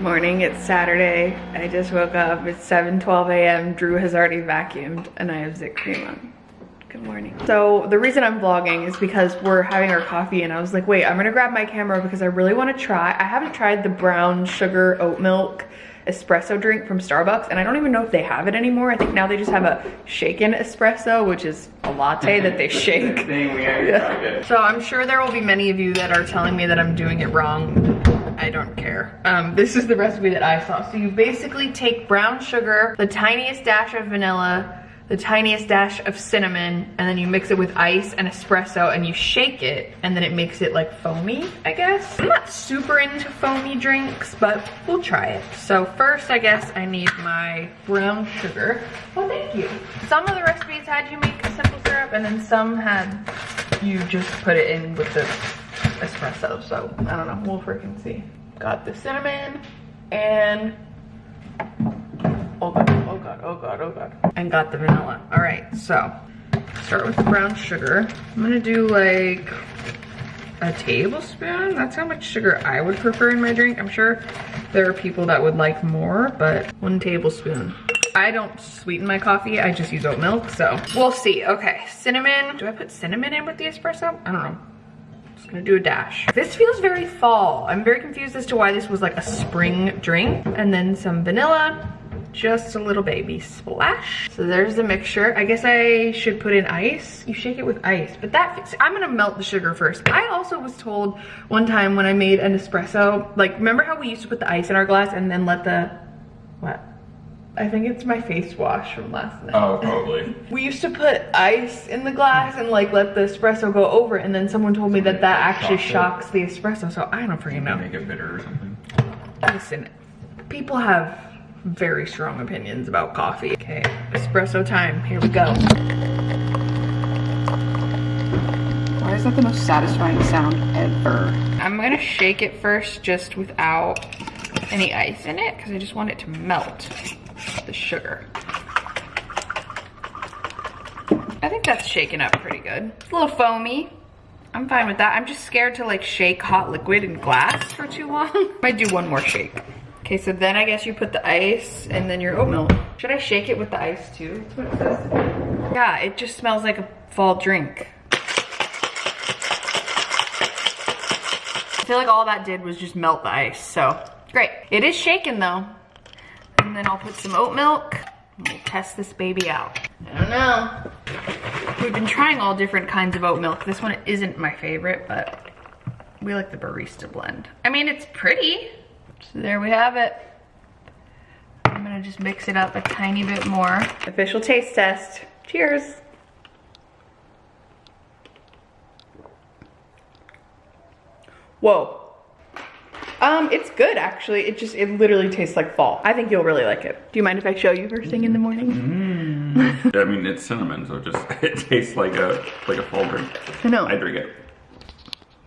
morning, it's Saturday. I just woke up, it's 7.12 a.m. Drew has already vacuumed and I have Zit cream on. Good morning. So the reason I'm vlogging is because we're having our coffee and I was like, wait, I'm gonna grab my camera because I really wanna try. I haven't tried the brown sugar oat milk espresso drink from Starbucks and I don't even know if they have it anymore. I think now they just have a shaken espresso, which is a latte that they shake. yeah. So I'm sure there will be many of you that are telling me that I'm doing it wrong. I don't care. Um, this is the recipe that I saw. So you basically take brown sugar, the tiniest dash of vanilla, the tiniest dash of cinnamon, and then you mix it with ice and espresso and you shake it and then it makes it like foamy, I guess. I'm not super into foamy drinks, but we'll try it. So first, I guess I need my brown sugar. Well, thank you. Some of the recipes had you make a simple syrup and then some had you just put it in with the espresso. So I don't know, we'll freaking see. Got the cinnamon and oh god, oh god, oh god, oh god. And got the vanilla. All right, so start with the brown sugar. I'm gonna do like a tablespoon. That's how much sugar I would prefer in my drink. I'm sure there are people that would like more, but one tablespoon. I don't sweeten my coffee, I just use oat milk, so we'll see. Okay, cinnamon. Do I put cinnamon in with the espresso? I don't know. Just gonna do a dash. This feels very fall. I'm very confused as to why this was like a spring drink. And then some vanilla, just a little baby splash. So there's the mixture. I guess I should put in ice. You shake it with ice, but that, I'm gonna melt the sugar first. I also was told one time when I made an espresso, like remember how we used to put the ice in our glass and then let the, what? I think it's my face wash from last night. Oh, probably. We used to put ice in the glass and like let the espresso go over it and then someone told me that that actually Shocks shocks the espresso so I don't freaking know. Make it bitter or something. Listen, people have very strong opinions about coffee. Okay, espresso time, here we go. Why is that the most satisfying sound ever? I'm gonna shake it first just without any ice in it because I just want it to melt the sugar. I think that's shaken up pretty good. It's a little foamy. I'm fine with that. I'm just scared to like shake hot liquid in glass for too long. Might do one more shake. Okay, so then I guess you put the ice and then your oat milk. Should I shake it with the ice too? That's what it says. Yeah, it just smells like a fall drink. I feel like all that did was just melt the ice, so great. It is shaken though. And then I'll put some oat milk we'll test this baby out. I don't know. We've been trying all different kinds of oat milk. This one isn't my favorite, but we like the barista blend. I mean, it's pretty. So there we have it. I'm gonna just mix it up a tiny bit more. Official taste test. Cheers. Whoa. Um, it's good actually. It just, it literally tastes like fall. I think you'll really like it. Do you mind if I show you first thing in the morning? Mm. I mean, it's cinnamon, so it just it tastes like a like a fall drink. I know. I drink it.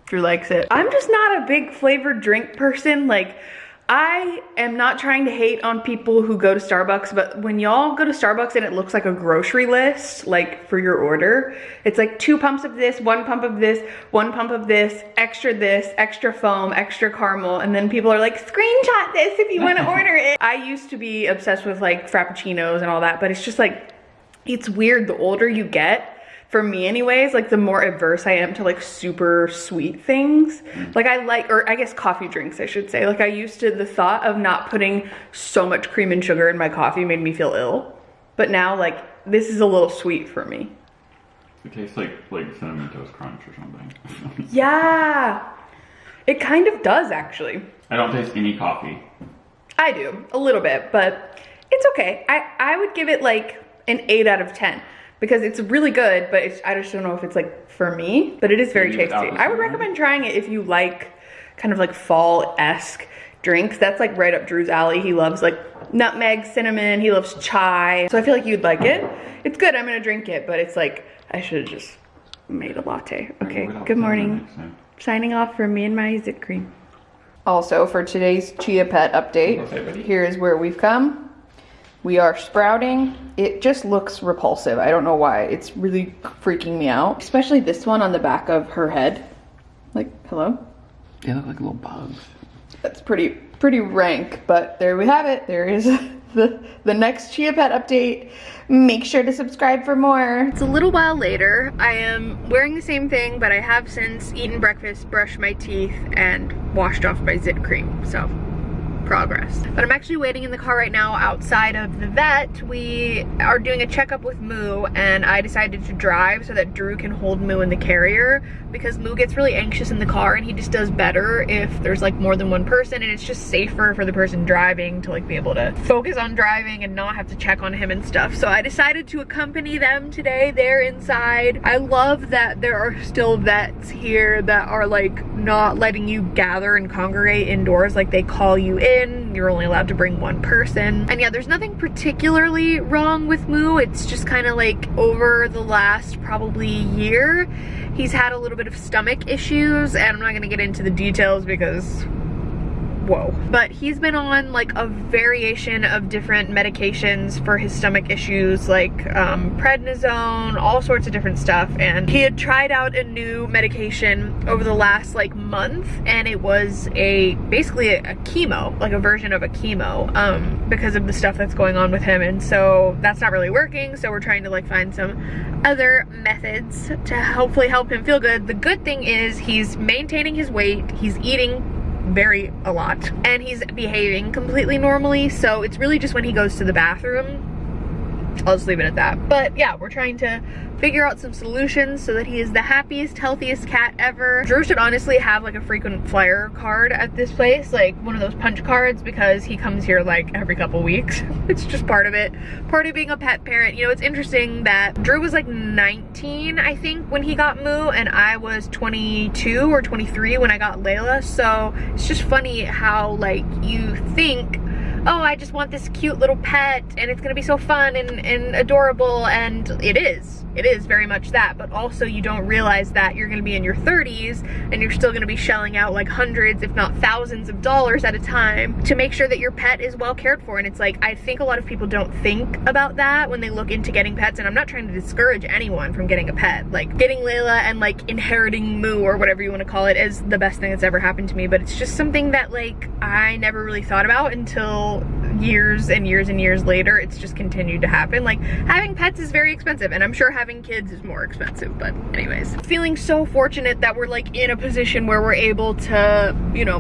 Drew likes it. I'm just not a big flavored drink person. Like, I am not trying to hate on people who go to Starbucks, but when y'all go to Starbucks and it looks like a grocery list, like for your order, it's like two pumps of this, one pump of this, one pump of this, extra this, extra foam, extra caramel, and then people are like, screenshot this if you want to order it. I used to be obsessed with like Frappuccinos and all that, but it's just like, it's weird the older you get, for me anyways, like the more averse I am to like super sweet things. Mm. Like I like, or I guess coffee drinks, I should say. Like I used to, the thought of not putting so much cream and sugar in my coffee made me feel ill. But now like, this is a little sweet for me. It tastes like like cinnamon toast crunch or something. Yeah, it kind of does actually. I don't taste any coffee. I do, a little bit, but it's okay. I, I would give it like an eight out of 10 because it's really good, but it's, I just don't know if it's like for me, but it is very Maybe tasty. I would recommend trying it if you like kind of like fall-esque drinks. That's like right up Drew's alley. He loves like nutmeg, cinnamon, he loves chai. So I feel like you'd like it. It's good, I'm gonna drink it, but it's like, I should have just made a latte. Okay, good morning. Signing off for me and my zit cream. Also, for today's Chia Pet update, here is where we've come. We are sprouting. It just looks repulsive. I don't know why. It's really freaking me out. Especially this one on the back of her head. Like, hello? They look like little bugs. That's pretty pretty rank, but there we have it. There is the, the next Chia Pet update. Make sure to subscribe for more. It's a little while later. I am wearing the same thing, but I have since eaten breakfast, brushed my teeth, and washed off my zit cream. So progress. But I'm actually waiting in the car right now outside of the vet. We are doing a checkup with Moo and I decided to drive so that Drew can hold Moo in the carrier because Moo gets really anxious in the car and he just does better if there's like more than one person and it's just safer for the person driving to like be able to focus on driving and not have to check on him and stuff. So I decided to accompany them today. They're inside. I love that there are still vets here that are like not letting you gather and congregate indoors like they call you in You're only allowed to bring one person. And yeah, there's nothing particularly wrong with Moo. It's just kind of like over the last probably year, he's had a little bit of stomach issues and I'm not gonna get into the details because whoa. But he's been on like a variation of different medications for his stomach issues like um, prednisone, all sorts of different stuff. And he had tried out a new medication over the last like month and it was a basically a, a chemo, like a version of a chemo um, because of the stuff that's going on with him. And so that's not really working. So we're trying to like find some other methods to hopefully help him feel good. The good thing is he's maintaining his weight, he's eating very a lot. And he's behaving completely normally so it's really just when he goes to the bathroom I'll just leave it at that. But yeah, we're trying to figure out some solutions so that he is the happiest, healthiest cat ever. Drew should honestly have like a frequent flyer card at this place, like one of those punch cards because he comes here like every couple weeks. it's just part of it. Part of being a pet parent. You know, it's interesting that Drew was like 19, I think, when he got Moo and I was 22 or 23 when I got Layla. So it's just funny how like you think oh, I just want this cute little pet and it's gonna be so fun and, and adorable and it is. It is very much that, but also you don't realize that you're gonna be in your 30s and you're still gonna be shelling out like hundreds, if not thousands of dollars at a time to make sure that your pet is well cared for. And it's like, I think a lot of people don't think about that when they look into getting pets and I'm not trying to discourage anyone from getting a pet. Like getting Layla and like inheriting Moo or whatever you wanna call it is the best thing that's ever happened to me, but it's just something that like I never really thought about until years and years and years later it's just continued to happen. Like having pets is very expensive and i'm sure having kids is more expensive but anyways. Feeling so fortunate that we're like in a position where we're able to you know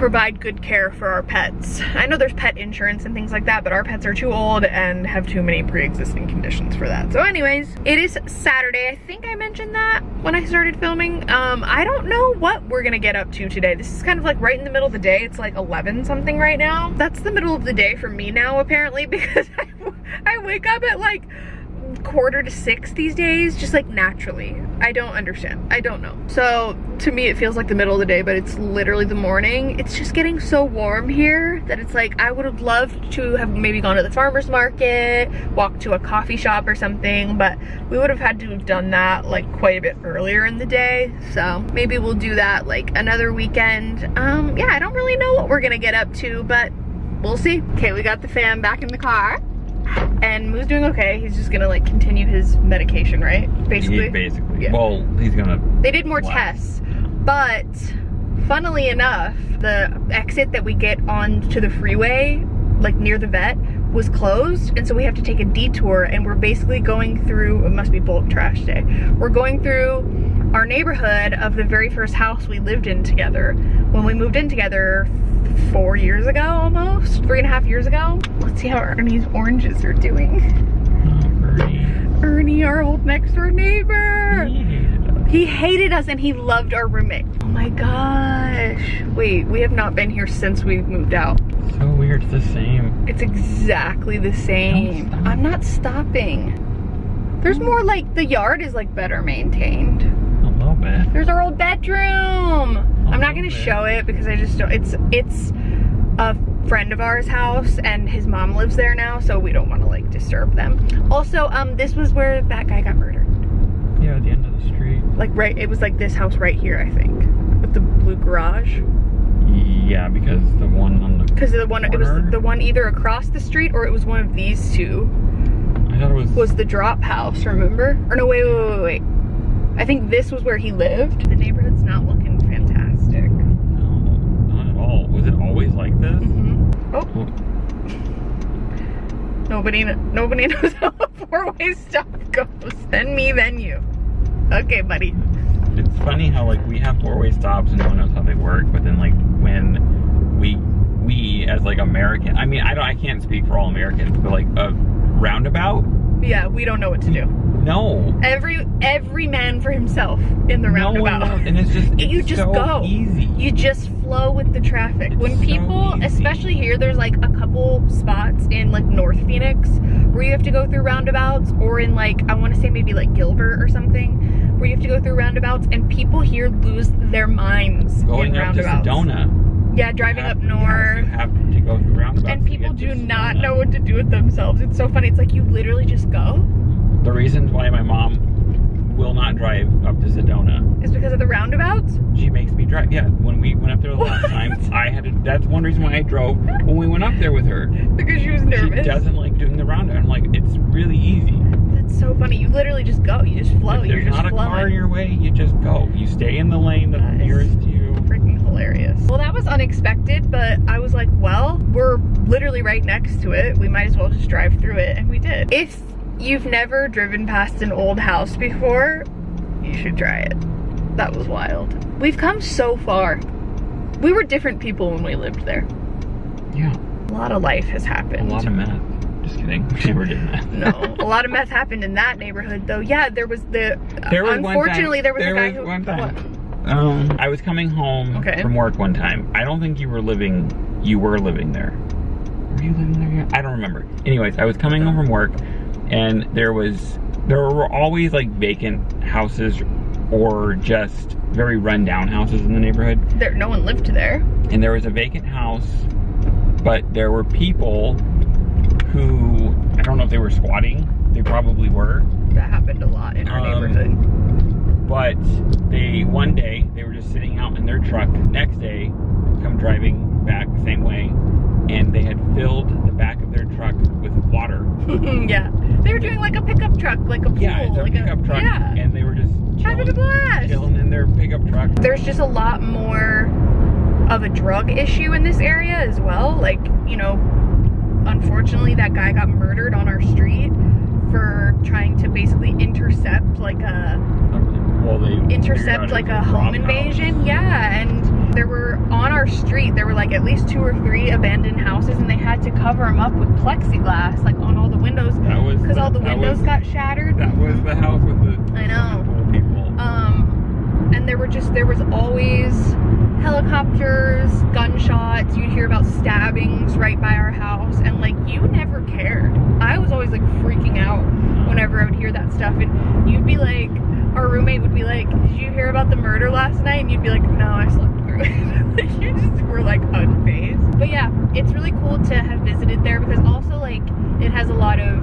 provide good care for our pets. I know there's pet insurance and things like that, but our pets are too old and have too many pre-existing conditions for that. So anyways, it is Saturday. I think I mentioned that when I started filming. Um, I don't know what we're gonna get up to today. This is kind of like right in the middle of the day. It's like 11 something right now. That's the middle of the day for me now apparently because I, I wake up at like quarter to six these days, just like naturally. I don't understand. I don't know. So to me, it feels like the middle of the day, but it's literally the morning. It's just getting so warm here that it's like, I would have loved to have maybe gone to the farmer's market, walked to a coffee shop or something, but we would have had to have done that like quite a bit earlier in the day. So maybe we'll do that like another weekend. Um, yeah, I don't really know what we're gonna get up to, but we'll see. Okay, we got the fam back in the car and Moo's doing okay. He's just gonna like continue his medication, right? Basically. He basically. Yeah. Well, he's gonna. They did more Wow. tests, but funnily enough, the exit that we get onto the freeway, like near the vet, was closed, and so we have to take a detour, and we're basically going through. It must be bulk trash day. We're going through our neighborhood of the very first house we lived in together when we moved in together four years ago almost three and a half years ago. Let's see how ernie's oranges are doing. Ernie. Our old next door neighbor. He hated us and he loved our roommate. Oh my gosh. Wait we have not been here since we moved out. So weird. It's the same. it's exactly the same. I'm not stopping. There's more like the yard is like better maintained. A little bit. There's our old bedroom. I'm not gonna show it because I just don't, it's, it's a friend of ours house and his mom lives there now, so we don't wanna like disturb them. Also, um, this was where that guy got murdered. Yeah, at the end of the street. Like right, it was like this house right here, I think, with the blue garage. Yeah, because the one on the. Cause the one, it was the one either across the street or it was one of these two. I thought it was. Was the drop house, remember? Or no, wait, wait, wait, wait. I think this was where he lived. The neighborhood's not looking fantastic. No, not at all. Was it always like this? Mm-hmm. Oh, Well, nobody, nobody knows how a four-way stop goes. Then me, then you. Okay, buddy. It's funny how like we have four-way stops and no one knows how they work, but then like when we we as like American, I mean I don't I can't speak for all Americans, but like a roundabout, Yeah, we don't know what to do. no, Every every man for himself in the no roundabout. and it's just You just so go. easy. You just with the traffic. when It's so people, easy. especially here, there's like a couple spots in like North Phoenix where you have to go through roundabouts, or in like I want to say maybe like Gilbert or something, where you have to go through roundabouts, and people here lose their minds Going in up to. Sedona, Yeah, driving you up north. yes, you have to go through roundabouts. and people do not Sedona. know what to do with themselves. It's so funny. It's like you literally just go. The reasons why my mom will not drive up to Sedona It's because of the roundabouts. She makes me drive. Yeah, when we went up there the last time, I had to. That's one reason why I drove when we went up there with her. Because she was nervous. She doesn't like doing the roundabout. I'm like, it's really easy. That's so funny. You literally just go. You just flow. if You're there's just not a flowing. car in your way, you just go. You stay in the lane that's nearest to you. freaking hilarious. Well, that was unexpected, but I was like, well, we're literally right next to it. We might as well just drive through it, and we did. If you've never driven past an old house before, you should try it. That was wild. We've come so far. We were different people when we lived there. Yeah, A lot of life has happened. a lot of meth. Just kidding. We never did that. no, a lot of meth happened in that neighborhood, though. Yeah, there was the. There was one time- unfortunately, there was there a guy was who. one time. What? Um, I was coming home Okay. from work one time. I don't think you were living. You were living there. Were you living there yet? I don't remember. Anyways, I was coming home from work, and there was there were always like vacant houses or just very rundown houses in the neighborhood. There, no one lived there. And there was a vacant house, but there were people who I don't know if they were squatting. They probably were. That happened a lot in our Um, neighborhood. But they one day they were just sitting out in their truck. Next day, come driving back the same way, and they had filled the back of their truck with water. yeah. They were doing like a pickup truck, like a pool. Yeah, it's a like pickup truck, Yeah. and they were just Having a blast. chilling in their pickup truck. There's just a lot more of a drug issue in this area as well. Like, you know, unfortunately that guy got murdered on our street for trying to basically intercept like a Well, they intercept like a home invasion. House. Yeah, and there were on our street there were like at least two or three abandoned houses and they had to cover them up with plexiglass like on all the windows because all the windows was- got shattered. That was the house with the I know. people. Um, and there were just there was always helicopters, gunshots. You'd hear about stabbings right by our house, and like you never cared. I was always like freaking out whenever hear that stuff, and you'd be like, our roommate would be like, "Did you hear about the murder last night?" And you'd be like, "No, I slept through it." like you just were like unfazed. But yeah, it's really cool to have visited there because also like it has a lot of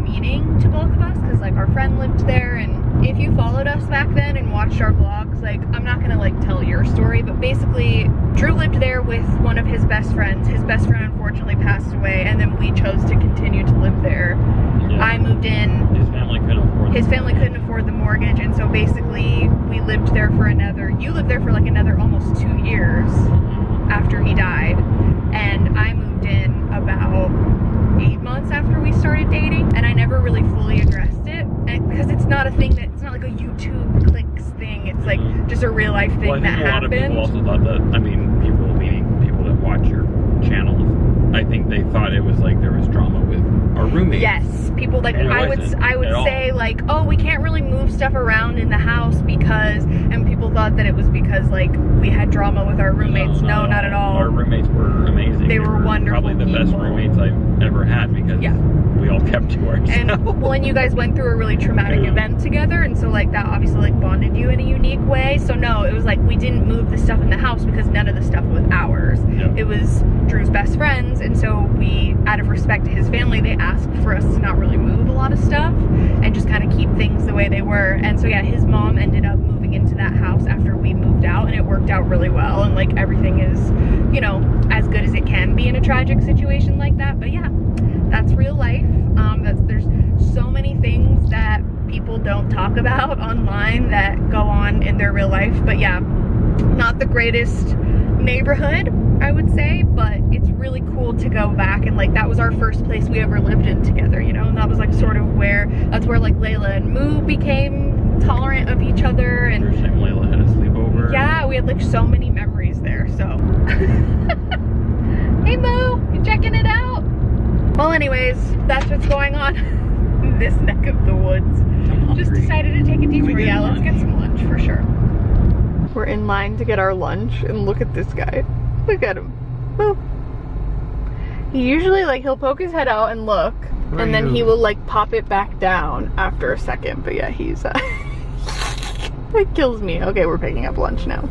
meaning to both of us because like our friend lived there and if you followed us back then and watched our vlogs like i'm not gonna like tell your story but basically drew lived there with one of his best friends his best friend unfortunately passed away and then we chose to continue to live there Yeah. i moved in His family couldn't afford. his the family couldn't afford the mortgage and so basically we lived there for another you lived there for like another almost two years after he died and I moved in about eight months after we started dating and I never really fully addressed it and because it's not a thing that it's not like a YouTube clicks thing it's like Mhm. just a real life thing Well, I that think a lot of happened people also thought that. I mean, people meaning people that watch your channels. I think they thought it was like there was drama with our roommate. Yes, people like I would I would say like, oh, we can't really move stuff around in the house because, and people thought that it was because like we had drama with our roommates. No, not at all. Our roommates were amazing. They were wonderful Probably the best roommates I've ever had because Yeah. we all kept to ourselves. and well, and you guys went through a really traumatic Yeah. event together, and so like that obviously like bonded you in a unique way. So no, it was like we didn't move the stuff in the house because none of the stuff was ours. Yeah. It was Drew's best friends, and so we, out of respect to his family, they asked for us to not really move a lot of stuff and just kind of keep things the way they were. And so yeah, his mom ended up moving into that house after we moved out, and it worked out really well. And like everything is, you know, as good as it can be in a tragic situation like that. But yeah, that's real life. Um, that's, there's so many things that people don't talk about online that go on in their real life. But yeah, not the greatest neighborhood, I would say, but it's really cool to go back and like that was our first place we ever lived in together, you know, and that was like sort of where that's where like Layla and Moo became tolerant of each other and First time Layla had a sleepover. yeah, we had like so many memories there, so. hey Moo, you checking it out? Well anyways, that's what's going on in this neck of the woods. Just decided to take a detour. Yeah, let's get some lunch for sure. We're in line to get our lunch and look at this guy. Look at him. Oh. He usually like he'll poke his head out and look Where and then he will like pop it back down after a second. But yeah, he's uh it kills me. Okay, we're picking up lunch now.